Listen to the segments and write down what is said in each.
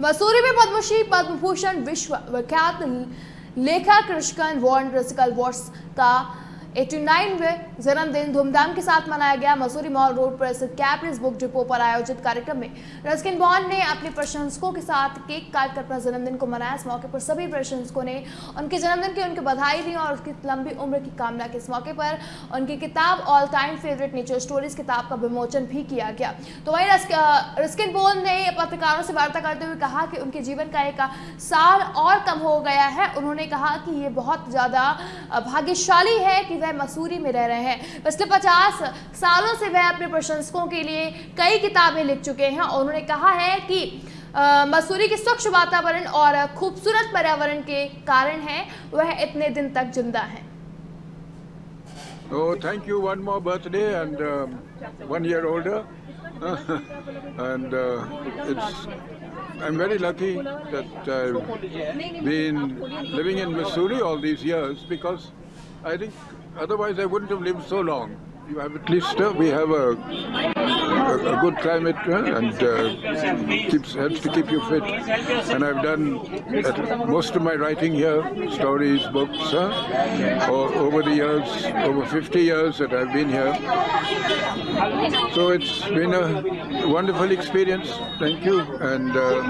मसूरी में पद्मश्री पद्म भूषण विश्व विख्यात लेखक कृष्ण वॉर्न रसिकल वॉर्स का 89वें जन्मदिन धूमधाम के साथ मनाया गया। मसूरी मॉल रोड पर स्थित कैप्रिस बुक डिपो पर आयोजित कार्यक्रम में रस्किन बॉन्ड ने अपने प्रशंसकों के साथ केक काट कर अपना जन्मदिन को मनाया। इस मौके पर सभी प्रशंसकों ने उनके जन्मदिन की उनकी बधाई दी और उसकी लंबी उम्र की कामना की। इस मौके पर उनकी किताब all time favourite nature stories किताब का विमोचन भी किया गया। तो वहीं रस्किन बॉन्ड ने पत्रकारों से वार्ता करते हुए कहा कि उनके जीवन का एक साल और कम हो गया है। उन्होंने कहा कि ये बहुत ज़्यादा भाग्यशाली है कि वह मसूरी में रह रहे हैं। पिछले 50 सालों से वह अपने प्रशंसकों के लिए कई किताबें लिख चुके हैं और उन्होंने कहा है कि मसूरी के स्वच्छ वातावरण और खूबसूरत पर्यावरण के कारण है। वह इतने दिन तक ज़िंदा है। Thank you one more birthday and one year older and it's I am very lucky that I think otherwise I wouldn't have lived so long. At least uh, we have a, a, a good climate uh, and uh, keeps helps to keep you fit. And I've done most of my writing here, stories, books, uh, or over the years, over 50 years that I've been here. So it's been a wonderful experience. Thank you, and uh,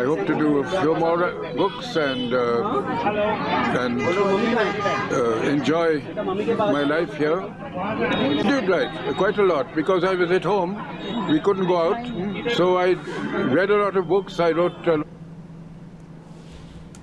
I hope to do a few more books and uh, and uh, enjoy my life here. We did write quite a lot because I was at home. We couldn't go out, so I read a lot of books. I wrote.